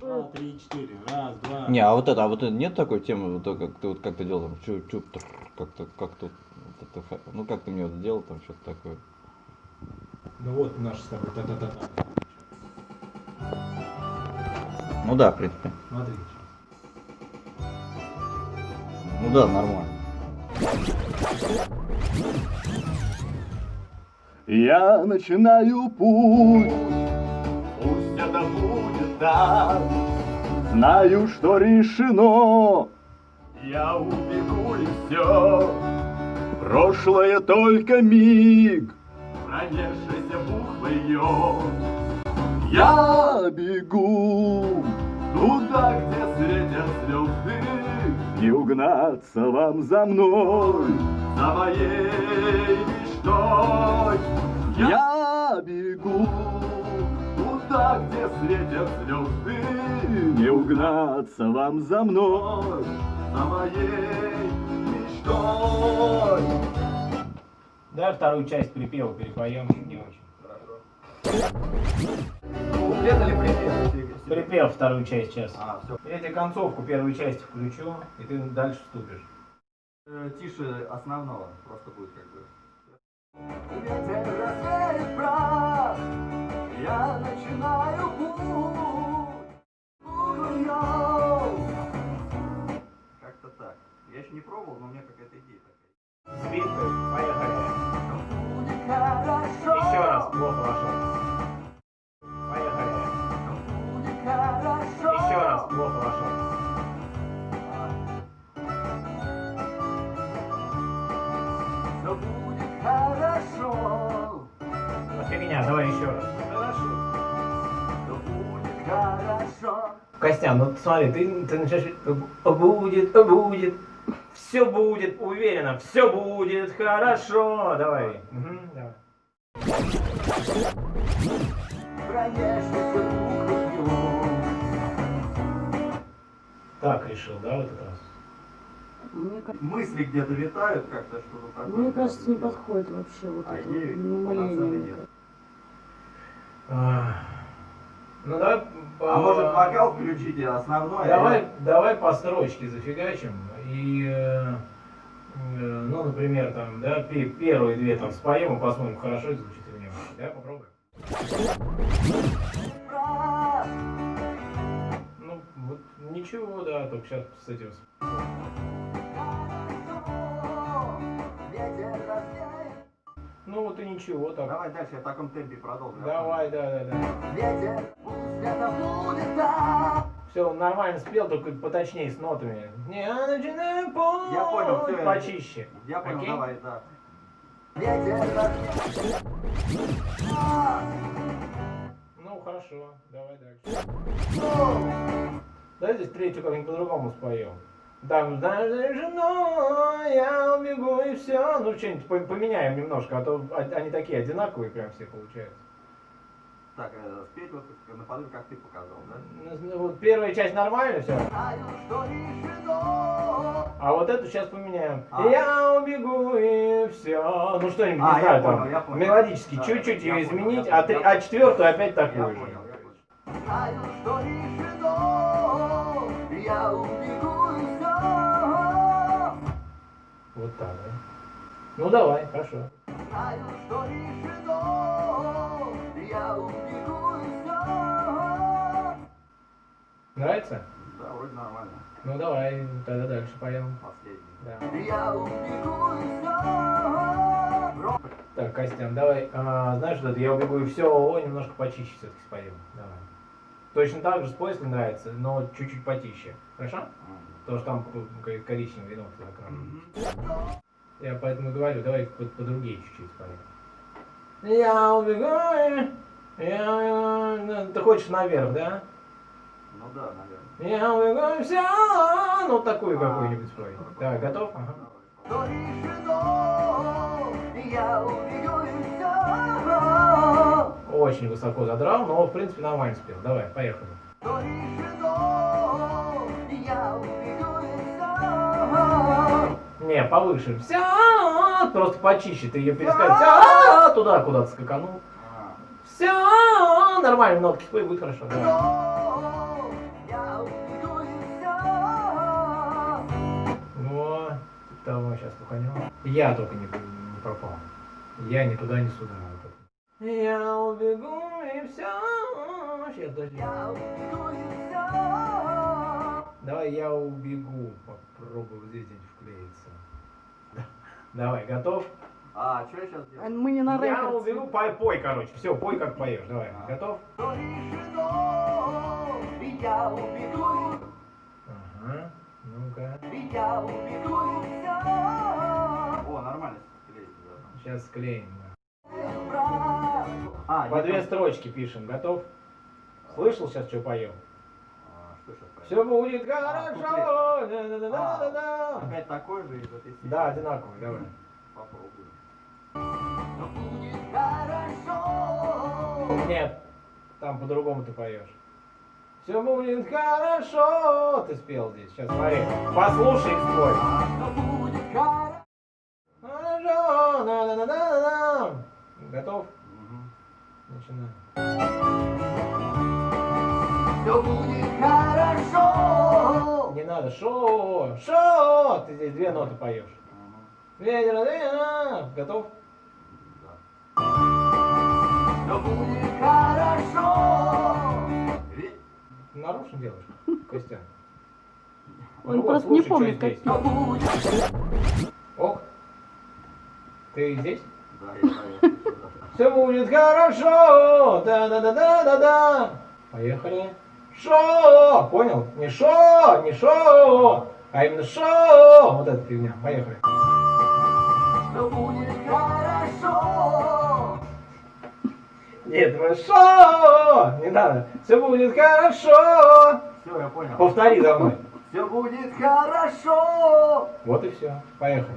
Два, три, четыре. Раз, два. Не, а вот это, а вот это нет такой темы, вот как ты вот как ты делал там, чу чу как-то, как тут, вот ну как ты мне вот сделал там что-то такое. Ну вот наш с тобой та-та-та-та. Ну да, в принципе. Смотри. Ну да, нормально. Я начинаю путь, пусть это будет так. Знаю, что решено, я убегу и все. Прошлое только миг, пронесшийся буквою. Я бегу туда, где светят звезды, Не угнаться вам за мной, за моей мечтой. Я бегу туда, где светят звезды, Не угнаться вам за мной, за моей мечтой. Давай вторую часть припева перепоем. Не очень. Куплет или припев? Припев вторую часть сейчас. А, все. Я тебе концовку первой части включу, и ты дальше вступишь. Тише основного, просто будет как бы. Как-то так. Я еще не пробовал, но у меня какая-то идея такая. Сбивка, поехали. Еще раз, плохо вошел. Поехали. Еще раз, плохо хорошо. Костян, ну смотри, ты, ты начинаешь «Э, будет, будет, все будет, уверенно, все будет хорошо. Давай. Так решил, да, в этот раз? Мне, Мысли где-то витают как-то, что-то такое. мне кажется, не подходит вообще вот А это ей вот полноценный умоление. нет. А, Ну давай. А может вокал включите основной? а Давай, я- давай по строчке зафигачим. И, э, э, ну, например, там, да, пе- первые две там споем и посмотрим, хорошо это звучит или нет. Да, попробуем. Ну, вот ничего, да, только сейчас с этим. Ну вот и ничего, так. Давай дальше я в таком темпе продолжу. Давай, да, да, да. Ветер, пусть это будет так. Все, нормально спел, только поточнее с нотами. Не, начинаю путь Я понял, всё, я- почище. Я понял, Окей? давай, да. Ветер. Ну, хорошо, давай дальше. Давай здесь третью как-нибудь по-другому споем. Там, знаешь, за женой я убегу и все. Ну, что-нибудь по- поменяем немножко, а то они такие одинаковые прям все получаются. Так, э, спеть вот как- наподобие, как ты показал, да? Ну, ну, Вот первая часть нормально все, а вот эту сейчас поменяем. А. Я убегу и все. Ну что-нибудь, А, не я знаю, понял, там я понял. мелодически Да, чуть-чуть я ее понял, изменить, я а, три- понял. а четвертую опять Я такую же. понял, я понял. Знаю, что решено. Я убегу Вот так, да? Ну давай, хорошо. Знаю, что решено. Я убегу и. Нравится? Да, вроде нормально. Ну давай, тогда дальше поем. Последний. Да. Я убегу и все. Так, Костян, давай, а, знаешь, вот это я убегу и все, немножко почище все-таки споем. Давай. Точно так же спой, если нравится, но чуть-чуть потише. Хорошо? Потому что там ко- коричневый вино закрашен. Я поэтому говорю, давай по, по другие чуть-чуть споем. Я убегу и... Я... ну, Ты хочешь наверх, да? Ну да, наверное. Я убегу и все. Ну, такую А, какую-нибудь спой. Так, готов? Ага. Очень высоко задрал, но в принципе нормально спел. Давай, поехали. Не, повыше. Вся, просто почище. Ты ее перескажешь. Вся, туда куда-то скаканул. А, Все нормально, нотки спой, будет хорошо. Все. Во, того сейчас пуханем. Я только не, не пропал. Я ни туда, ни сюда. Я убегу и все. Сейчас. Я убегу. Давай я убегу. Попробую вот здесь где-нибудь вклеиться. Давай, готов? А, что я сейчас делаю? Мы не на Я рекорд. убегу, пой, пой, короче. Все, пой как поешь. Давай, А. готов? Решено. Я убегу Ага. Ну-ка. и я убегу. О, нормально. Сейчас склеим. да. А, По две там- строчки пишем. Готов? Слышал сейчас, что поем? А, Все будет А, хорошо. Да-да-да-да-да. Опять такой же из этой серии? Да, одинаковый, давай. Попробуем. Все будет хорошо. Нет, там по-другому ты поешь. Все будет хорошо. Ты спел здесь. Сейчас смотри. Послушай и спой. Все будет хорошо. Хорошо. Да-да-да-да-да. Готов? Мгм. Начинаем. Все будет хорошо. Не надо. Шо. Шо. Ты здесь две ноты поешь. Ветер, ветер. Готов? Да. Все будет хорошо. Нарушен делаешь, Костян? Он Ну вот, просто не помнит, как здесь. Ок. Ты здесь? Да, я знаю, я. Все будет хорошо. Да-да-да-да-да-да. Поехали. Шо. Понял? Не шо, не шо, а именно шо. Вот эта фигня. Поехали. все будет хорошо. Нет, мы шо. Не надо. Все будет хорошо. Все, я понял. Повтори за мной. Все будет хорошо. Вот и все. Поехали.